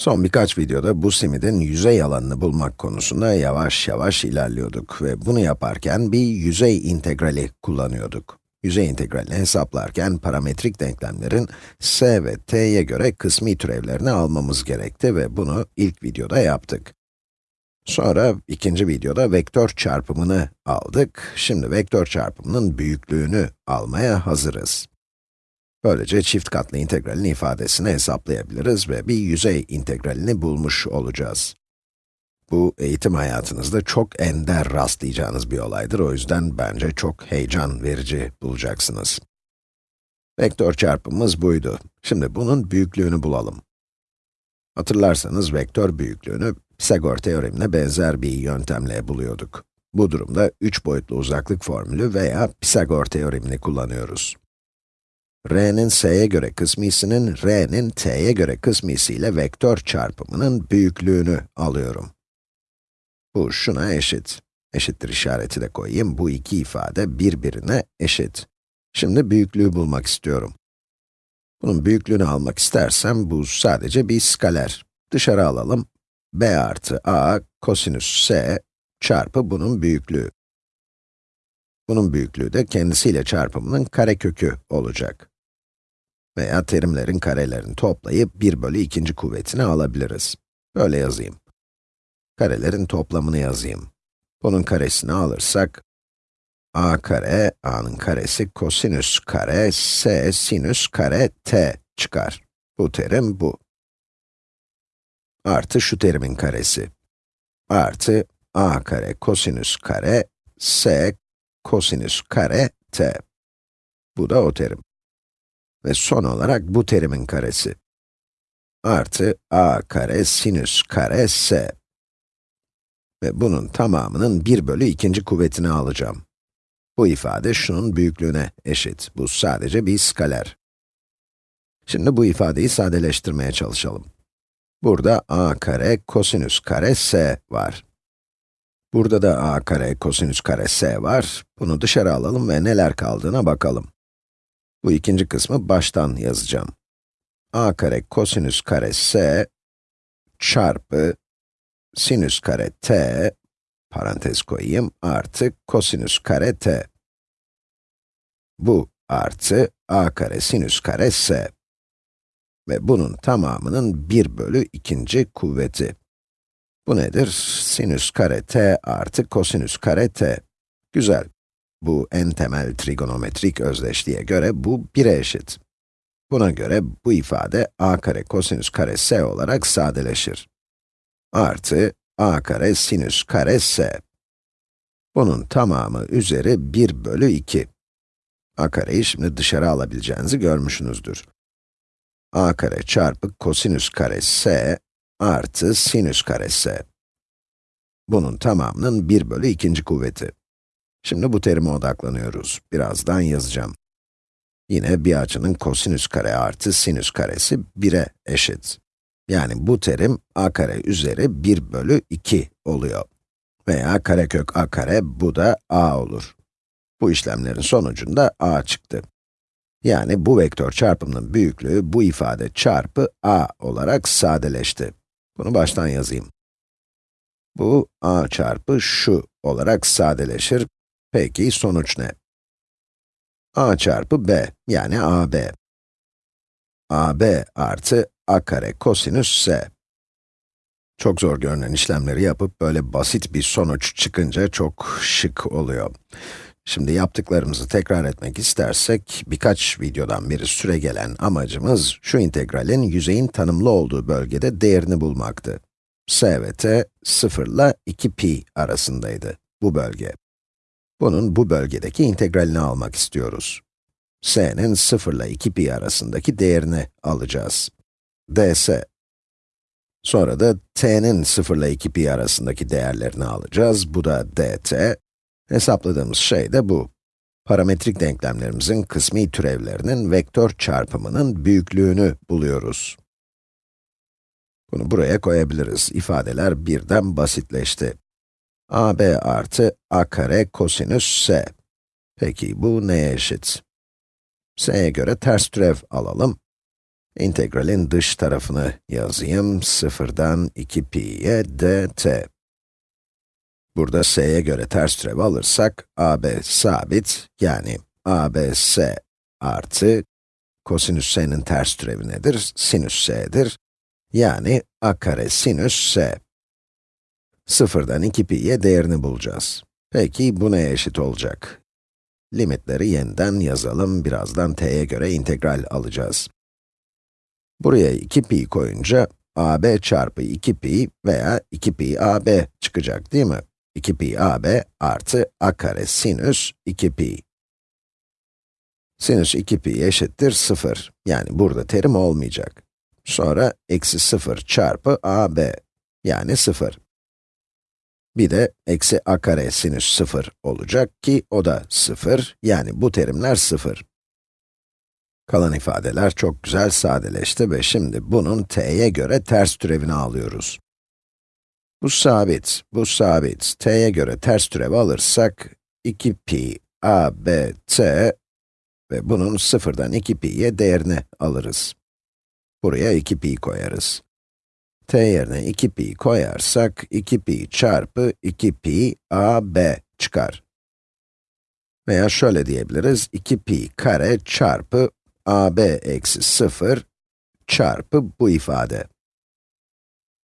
Son birkaç videoda bu simidin yüzey alanını bulmak konusunda yavaş yavaş ilerliyorduk ve bunu yaparken bir yüzey integrali kullanıyorduk. Yüzey integralini hesaplarken parametrik denklemlerin s ve t'ye göre kısmi türevlerini almamız gerekti ve bunu ilk videoda yaptık. Sonra ikinci videoda vektör çarpımını aldık. Şimdi vektör çarpımının büyüklüğünü almaya hazırız. Böylece çift katlı integralin ifadesini hesaplayabiliriz ve bir yüzey integralini bulmuş olacağız. Bu eğitim hayatınızda çok ender rastlayacağınız bir olaydır, o yüzden bence çok heyecan verici bulacaksınız. Vektör çarpımımız buydu. Şimdi bunun büyüklüğünü bulalım. Hatırlarsanız vektör büyüklüğünü Pisagor teoremine benzer bir yöntemle buluyorduk. Bu durumda 3 boyutlu uzaklık formülü veya Pisagor teoremini kullanıyoruz r'nin s'ye göre kısmisinin r'nin t'ye göre kısmisiyle vektör çarpımının büyüklüğünü alıyorum. Bu şuna eşit. Eşittir işareti de koyayım. Bu iki ifade birbirine eşit. Şimdi büyüklüğü bulmak istiyorum. Bunun büyüklüğünü almak istersem bu sadece bir skaler. Dışarı alalım. b artı a kosinüs s çarpı bunun büyüklüğü. Bunun büyüklüğü de kendisiyle çarpımının karekökü olacak veya terimlerin karelerini toplayıp 1 bölü ikinci kuvvetini alabiliriz. Böyle yazayım. Karelerin toplamını yazayım. Bunun karesini alırsak, a kare, a'nın karesi kosinüs kare, s sinüs kare t çıkar. Bu terim bu. Artı şu terimin karesi. Artı a kare kosinüs kare, s kosinüs kare t. Bu da o terim. Ve son olarak bu terimin karesi. Artı a kare sinüs kare s. Ve bunun tamamının 1 bölü ikinci kuvvetini alacağım. Bu ifade şunun büyüklüğüne eşit. Bu sadece bir skaler. Şimdi bu ifadeyi sadeleştirmeye çalışalım. Burada a kare kosinüs kare s var. Burada da a kare kosinüs kare s var. Bunu dışarı alalım ve neler kaldığına bakalım. Bu ikinci kısmı baştan yazacağım. a kare kosinüs kare s çarpı sinüs kare t, parantez koyayım, artı kosinüs kare t. Bu artı a kare sinüs kare s. Ve bunun tamamının 1 bölü ikinci kuvveti. Bu nedir? Sinüs kare t artı kosinüs kare t. Güzel. Bu en temel trigonometrik özdeşliğe göre bu 1'e eşit. Buna göre bu ifade a kare kosinüs kare s olarak sadeleşir. Artı a kare sinüs kare s. Bunun tamamı üzeri 1 bölü 2. a kareyi şimdi dışarı alabileceğinizi görmüşsünüzdür. a kare çarpı kosinüs kare s artı sinüs kare s. Bunun tamamının 1 bölü ikinci kuvveti. Şimdi bu terime odaklanıyoruz. Birazdan yazacağım. Yine bir açının kosinüs kare artı sinüs karesi 1'e eşit. Yani bu terim a kare üzeri 1 bölü 2 oluyor. Veya karekök a kare, bu da a olur. Bu işlemlerin sonucunda a çıktı. Yani bu vektör çarpımının büyüklüğü bu ifade çarpı a olarak sadeleşti. Bunu baştan yazayım. Bu a çarpı şu olarak sadeleşir Peki sonuç ne? a çarpı b, yani ab. ab artı a kare kosinüs s. Çok zor görünen işlemleri yapıp böyle basit bir sonuç çıkınca çok şık oluyor. Şimdi yaptıklarımızı tekrar etmek istersek, birkaç videodan beri süre gelen amacımız, şu integralin yüzeyin tanımlı olduğu bölgede değerini bulmaktı. s ve t, 0 ile 2 pi arasındaydı, bu bölge. Bunun bu bölgedeki integralini almak istiyoruz. s'nin 0 ile 2 pi arasındaki değerini alacağız. ds. Sonra da t'nin 0 ile 2 pi arasındaki değerlerini alacağız. Bu da dt. Hesapladığımız şey de bu. Parametrik denklemlerimizin kısmi türevlerinin vektör çarpımının büyüklüğünü buluyoruz. Bunu buraya koyabiliriz. İfadeler birden basitleşti ab artı a kare kosinüs s. Peki bu neye eşit? s'ye göre ters türev alalım. İntegralin dış tarafını yazayım. 0'dan 2pi'ye dt. Burada s'ye göre ters türev alırsak, ab sabit, yani abs artı kosinüs s'nin ters türevi nedir? Sinüs s'dir. Yani a kare sinüs s. Sıfırdan 2pi'ye değerini bulacağız. Peki bu neye eşit olacak? Limitleri yeniden yazalım, birazdan t'ye göre integral alacağız. Buraya 2pi koyunca, ab çarpı 2pi veya 2pi ab çıkacak değil mi? 2pi ab artı a kare sinüs 2pi. Sinüs 2pi eşittir 0. Yani burada terim olmayacak. Sonra eksi 0 çarpı ab, yani 0. Bir de eksi a kare sinüs 0 olacak ki o da 0, yani bu terimler 0. Kalan ifadeler çok güzel sadeleşti ve şimdi bunun t'ye göre ters türevini alıyoruz. Bu sabit, bu sabit. t'ye göre ters türev alırsak, 2pi a, b, t ve bunun sıfırdan 2pi'ye değerini alırız. Buraya 2pi koyarız. t yerine 2pi koyarsak, 2pi çarpı 2pi a, b çıkar. Veya şöyle diyebiliriz, 2pi kare çarpı ab eksi 0 çarpı bu ifade.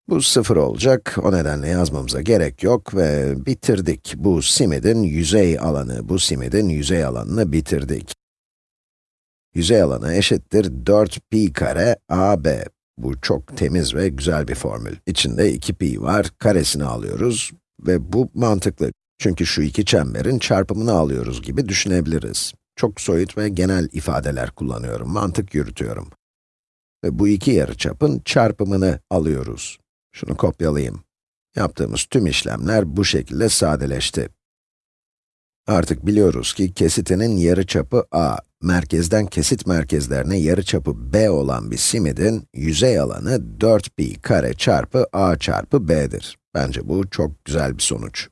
Bu 0 olacak, o nedenle yazmamıza gerek yok ve bitirdik. Bu simidin yüzey alanı, bu simidin yüzey alanını bitirdik. Yüzey alanı eşittir 4pi kare ab. Bu çok temiz ve güzel bir formül. İçinde 2pi var, karesini alıyoruz ve bu mantıklı. Çünkü şu iki çemberin çarpımını alıyoruz gibi düşünebiliriz. Çok soyut ve genel ifadeler kullanıyorum, mantık yürütüyorum. Ve bu iki yarıçapın çarpımını alıyoruz. Şunu kopyalayayım. Yaptığımız tüm işlemler bu şekilde sadeleşti. Artık biliyoruz ki kesitinin yarıçapı a, merkezden kesit merkezlerine yarıçapı b olan bir simidin yüzey alanı 4pi kare çarpı a çarpı b'dir. Bence bu çok güzel bir sonuç.